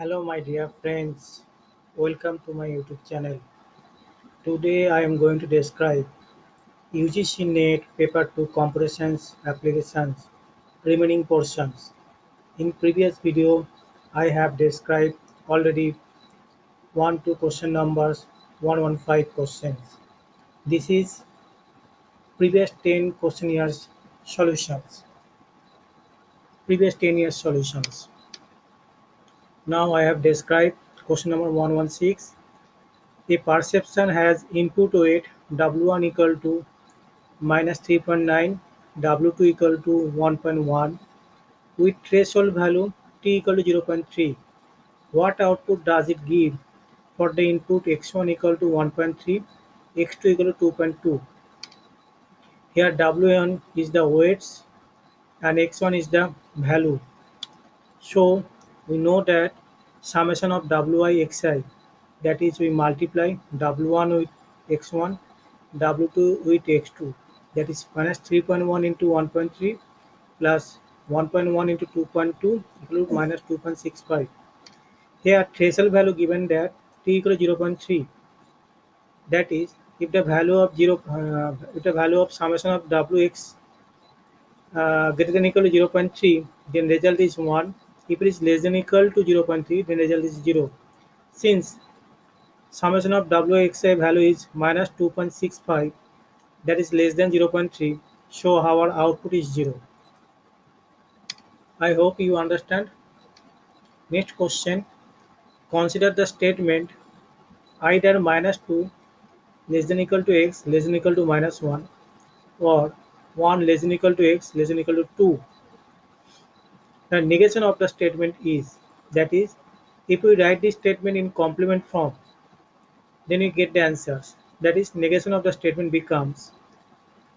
Hello, my dear friends. Welcome to my YouTube channel. Today I am going to describe UGC NET Paper 2 Computer Science Applications remaining portions. In previous video, I have described already 1 2 question numbers 115 questions. This is previous 10 question years solutions. Previous 10 years solutions. Now I have described question number 116. The perceptron has input weight W1 equal to minus 3.9, W2 equal to 1.1 with threshold value T equal to 0.3. What output does it give for the input x1 equal to 1.3, x2 equal to 2.2? Here W1 is the weights and x1 is the value. So we know that summation of wi xi that is we multiply w1 with x1 w2 with x2 that is minus 3.1 into 1.3 plus 1.1 into 2.2 equal to minus 2.65 here threshold value given that t equal to 0.3 that is if the value of 0 uh, if the value of summation of wx uh, greater than equal to 0.3 then result is 1 if it is less than equal to 0.3, then result is 0. Since summation of Wxi value is minus 2.65, that is less than 0.3, so our output is 0. I hope you understand. Next question. Consider the statement either minus 2 less than equal to x less than equal to minus 1 or 1 less than equal to x less than equal to 2 the negation of the statement is, that is, if we write this statement in complement form, then we get the answers. That is, negation of the statement becomes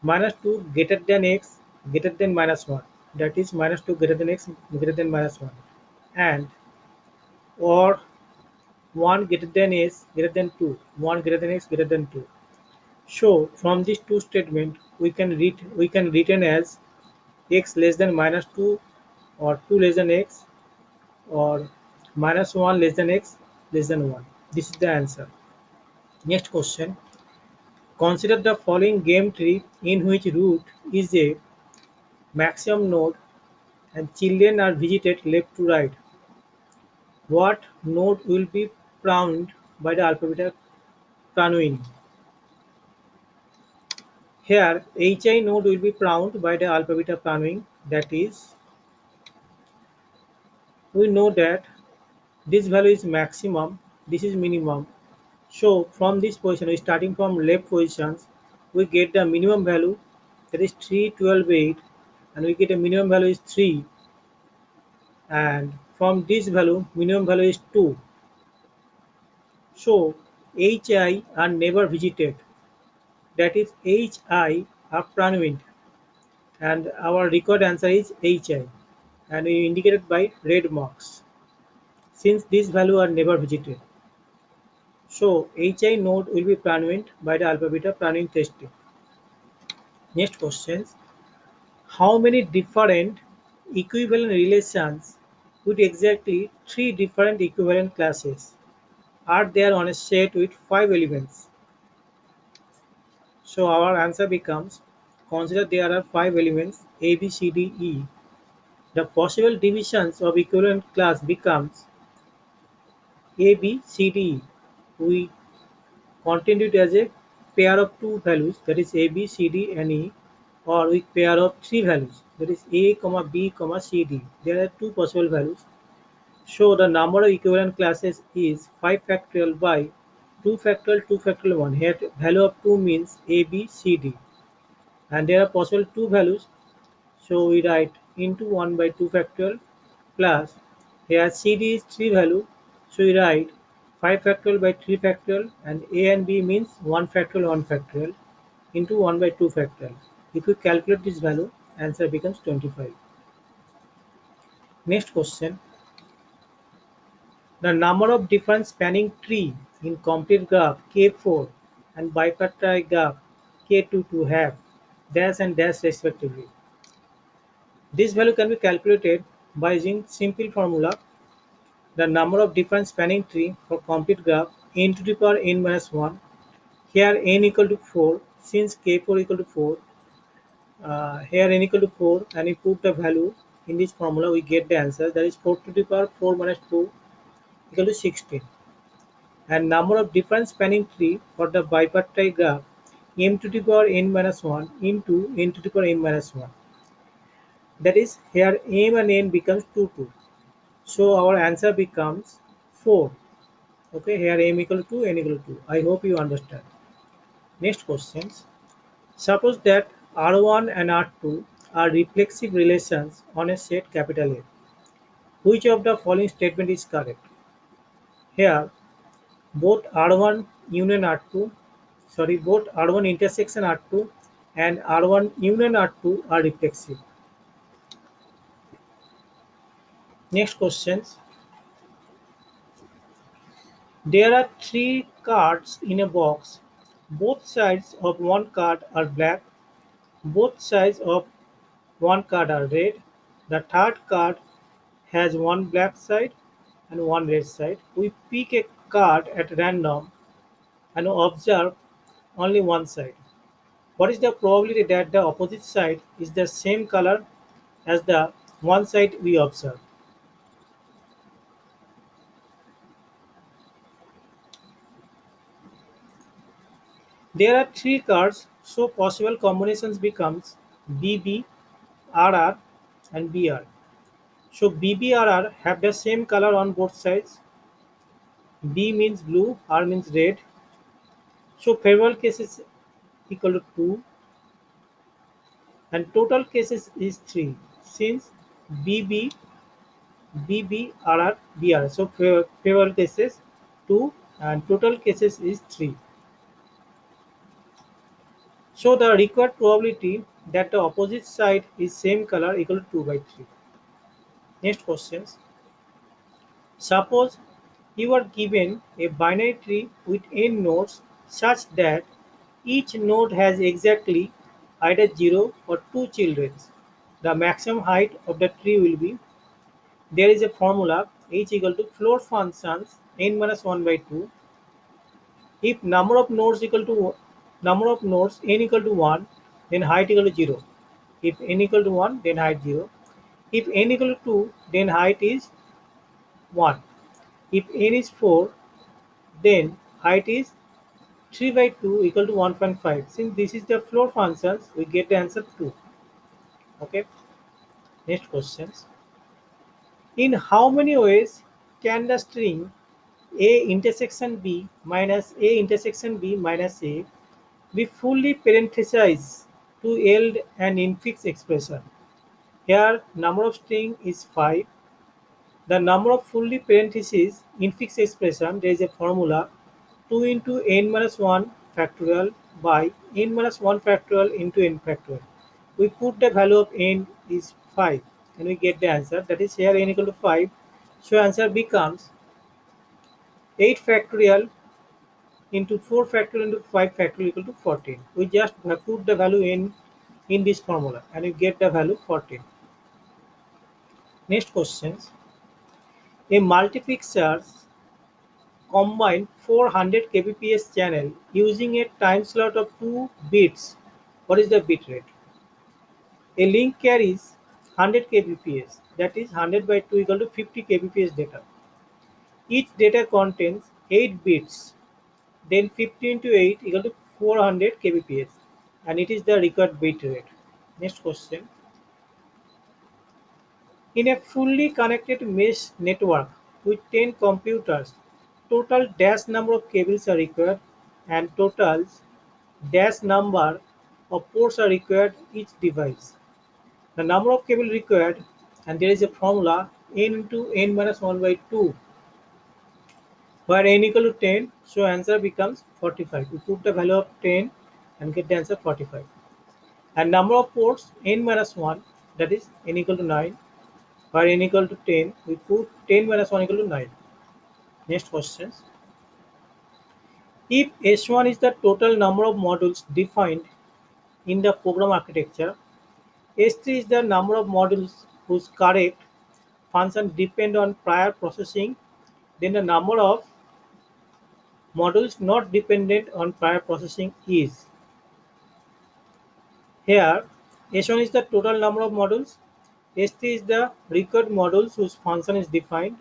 minus 2 greater than x greater than minus 1. That is, minus 2 greater than x greater than minus 1. And or 1 greater than x greater than 2. 1 greater than x greater than 2. So, from these two statements, we can read we can written as x less than minus 2 or 2 less than x or minus 1 less than x less than 1. This is the answer. Next question. Consider the following game tree in which root is a maximum node and children are visited left to right. What node will be pruned by the alpha beta pruning? Here, HI node will be pruned by the alpha beta pruning that is we know that this value is maximum this is minimum. So from this position starting from left positions we get the minimum value that is 3 12 8 and we get a minimum value is 3 and from this value minimum value is 2 so hi are never visited. That is hi are Pranwind and our record answer is hi and indicated by red marks since these values are never visited. So HI node will be Pranwind by the alpha beta Pranwind testing. Next questions. How many different equivalent relations with exactly three different equivalent classes are there on a set with five elements? So our answer becomes consider there are five elements A, B, C, D, E the possible divisions of equivalent class becomes A, B, C, D. We continue it as a pair of two values that is A, B, C, D and E or with pair of three values that is A, comma B, comma C, D. There are two possible values. So the number of equivalent classes is 5 factorial by 2 factorial 2 factorial 1. Here value of 2 means A, B, C, D. And there are possible two values. So we write into 1 by 2 factorial plus here CD is 3 value so we write 5 factorial by 3 factorial and A and B means 1 factorial 1 factorial into 1 by 2 factorial. If we calculate this value answer becomes 25. Next question. The number of different spanning tree in complete graph K4 and bipartite graph K2 to have dash and dash respectively. This value can be calculated by using simple formula the number of different spanning tree for complete graph n to the power n minus 1. Here n equal to 4 since k4 equal to 4. Uh, here n equal to 4 and we put the value in this formula we get the answer that is 4 to the power 4 minus 2 equal to 16 and number of different spanning tree for the bipartite graph m to the power n minus 1 into n to the power n minus 1 that is here m and n becomes 2 2 so our answer becomes 4 okay here m equal to n equal to 2 i hope you understand next questions suppose that r1 and r2 are reflexive relations on a set capital A. Which of the following statement is correct? Here, both R1 union R2, sorry, both R1 intersection R2 and R1 union R2 are reflexive. Next questions. There are three cards in a box. Both sides of one card are black. Both sides of one card are red. The third card has one black side and one red side. We pick a card at random and observe only one side. What is the probability that the opposite side is the same color as the one side we observe? There are three cards, so possible combinations becomes BB, RR and BR. So BBRR have the same color on both sides. B means blue, R means red. So favorable cases equal to 2 and total cases is 3 since BB, BB, RR, BR. So favorable cases 2 and total cases is 3. So the required probability that the opposite side is same color equal to 2 by 3. Next questions. Suppose you are given a binary tree with n nodes such that each node has exactly either 0 or 2 children. The maximum height of the tree will be there is a formula h equal to floor functions n minus 1 by 2 if number of nodes equal to number of nodes n equal to 1 then height equal to 0 if n equal to 1 then height 0 if n equal to 2, then height is 1. If n is 4, then height is 3 by 2 equal to 1.5. Since this is the floor functions, we get the answer 2. Okay. Next questions. In how many ways can the string a intersection b minus a intersection b minus a be fully parenthesize to yield an infix expression? Here number of string is 5. The number of fully parentheses infix expression there is a formula 2 into n minus 1 factorial by n minus 1 factorial into n factorial. We put the value of n is 5 and we get the answer that is here n equal to 5. So answer becomes 8 factorial into 4 factorial into 5 factorial equal to 14. We just uh, put the value in in this formula and we get the value 14. Next questions. A multiplexer combine 400 kbps channel using a time slot of 2 bits. What is the bit rate? A link carries 100 kbps that is 100 by 2 equal to 50 kbps data. Each data contains 8 bits then 50 into 8 equal to 400 kbps and it is the required bit rate. Next question. In a fully connected mesh network with 10 computers, total dash number of cables are required and totals dash number of ports are required each device. The number of cable required and there is a formula n into n minus 1 by 2 where n equal to 10 so answer becomes 45 we put the value of 10 and get the answer 45 and number of ports n minus 1 that is n equal to 9 for n equal to 10, we put 10 minus 1 equal to 9. Next questions. If S1 is the total number of modules defined in the program architecture, S3 is the number of modules whose correct function depend on prior processing, then the number of modules not dependent on prior processing is. Here, S1 is the total number of modules, S3 is the required modules whose function is defined.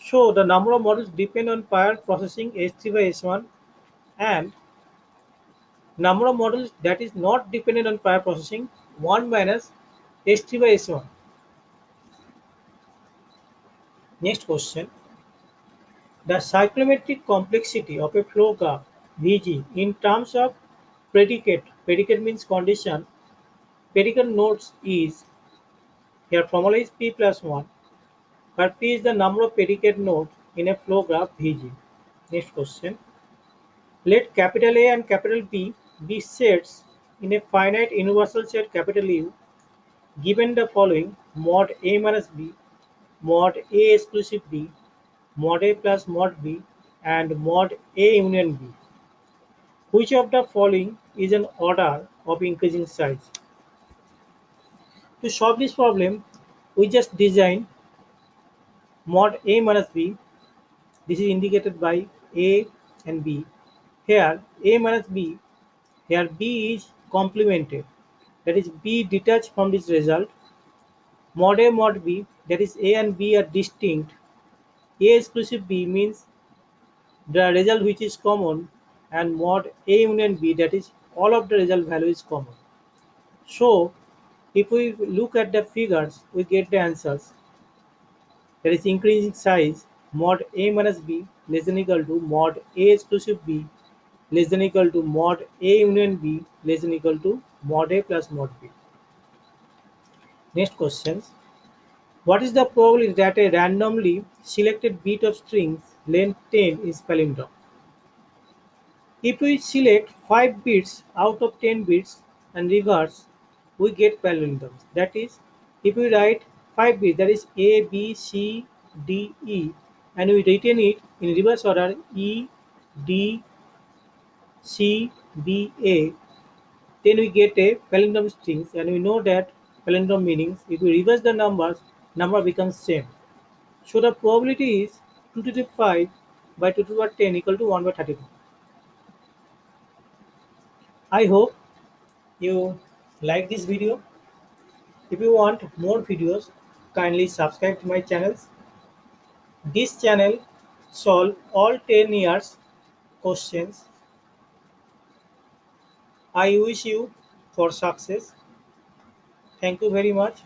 So the number of modules depend on prior processing S3 by S1 and number of modules that is not dependent on prior processing 1 minus S3 by S1. Next question. The cyclomatic complexity of a flow graph Vg in terms of predicate, predicate means condition, predicate nodes is, here formula is p plus 1, where p is the number of predicate nodes in a flow graph Vg. Next question. Let capital A and capital B be sets in a finite universal set capital U given the following mod A minus B, mod A exclusive B, mod A plus mod B and mod A union B. Which of the following is an order of increasing size? To solve this problem, we just design mod A minus B. This is indicated by A and B. Here A minus B, here B is complemented. That is B detached from this result. Mod A mod B, that is A and B are distinct. A exclusive B means the result which is common and mod A union B that is all of the result value is common. So if we look at the figures we get the answers. There is increasing size mod A minus B less than equal to mod A exclusive B less than equal to mod A union B less than equal to mod A plus mod B. Next questions. What is the probability that a randomly selected bit of strings length 10 is palindrome? If we select 5 bits out of 10 bits and reverse, we get palindromes. That is, if we write 5 bits, that is A, B, C, D, E, and we retain it in reverse order E, D, C, B, A, then we get a palindrome strings and we know that palindrome meanings if we reverse the numbers number becomes same so the probability is 2 to the 5 by 2 to the 10 equal to 1 by 32 i hope you like this video. If you want more videos kindly subscribe to my channels. This channel solve all 10 years questions. I wish you for success. Thank you very much.